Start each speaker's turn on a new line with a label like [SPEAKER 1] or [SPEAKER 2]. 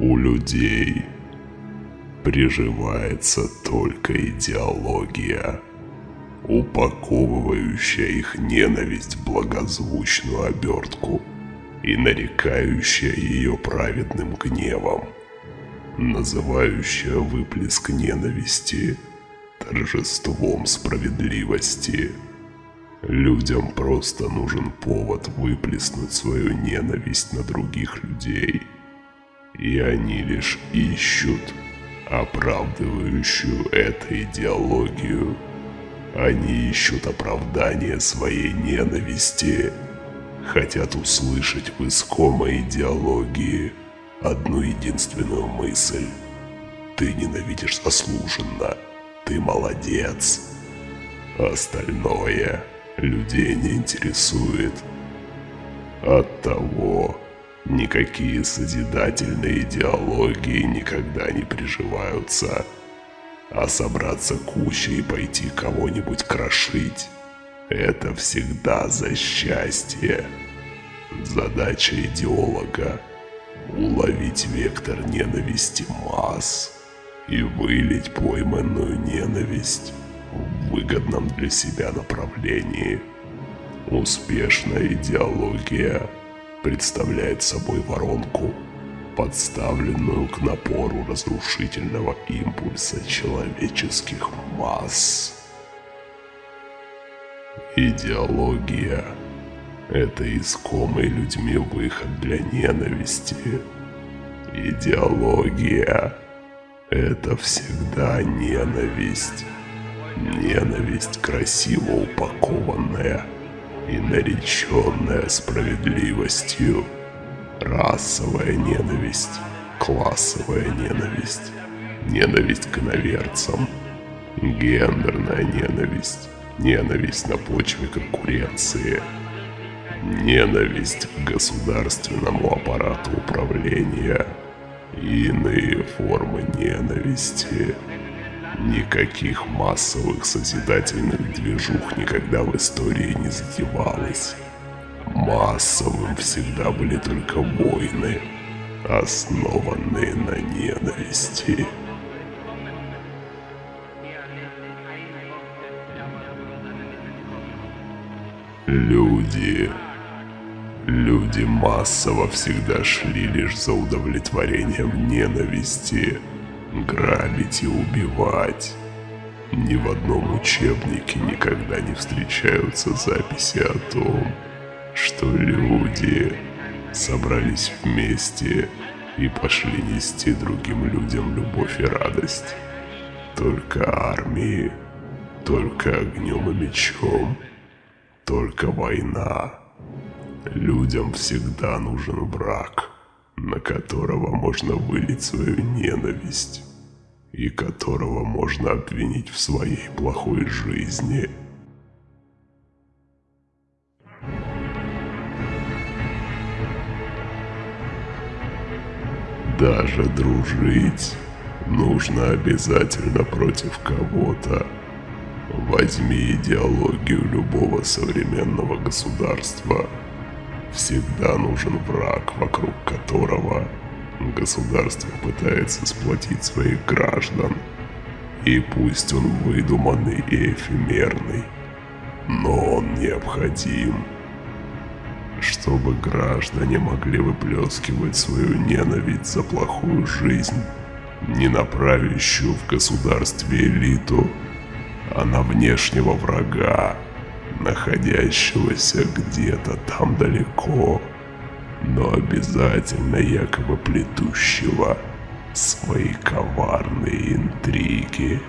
[SPEAKER 1] У людей приживается только идеология, упаковывающая их ненависть в благозвучную обертку и нарекающая ее праведным гневом, называющая выплеск ненависти торжеством справедливости. Людям просто нужен повод выплеснуть свою ненависть на других людей. И они лишь ищут оправдывающую эту идеологию. Они ищут оправдание своей ненависти. Хотят услышать в искомой идеологии одну единственную мысль. Ты ненавидишь заслуженно. Ты молодец. Остальное людей не интересует. Оттого никакие созидательные идеологии никогда не приживаются. А собраться кучей и пойти кого-нибудь крошить – это всегда за счастье. Задача идеолога – уловить вектор ненависти масс и вылить пойманную ненависть в выгодном для себя направлении. Успешная идеология представляет собой воронку, подставленную к напору разрушительного импульса человеческих масс. Идеология – это искомый людьми выход для ненависти. Идеология – это всегда ненависть. Ненависть красиво упакованная и нареченная справедливостью. Расовая ненависть, классовая ненависть, ненависть к иноверцам, гендерная ненависть, ненависть на почве конкуренции, ненависть к государственному аппарату управления и иные формы ненависти. Никаких массовых созидательных движух никогда в истории не затевалось. Массовым всегда были только войны, основанные на ненависти. Люди... Люди массово всегда шли лишь за удовлетворением ненависти грабить и убивать. Ни в одном учебнике никогда не встречаются записи о том, что люди собрались вместе и пошли нести другим людям любовь и радость. Только армии, только огнем и мечом, только война. Людям всегда нужен враг на которого можно вылить свою ненависть и которого можно обвинить в своей плохой жизни. Даже дружить нужно обязательно против кого-то. Возьми идеологию любого современного государства – Всегда нужен враг, вокруг которого государство пытается сплотить своих граждан. И пусть он выдуманный и эфемерный, но он необходим, чтобы граждане могли выплескивать свою ненависть за плохую жизнь, не направящую в государстве элиту, а на внешнего врага, находящегося где-то там далеко, но обязательно якобы плетущего свои коварные интриги.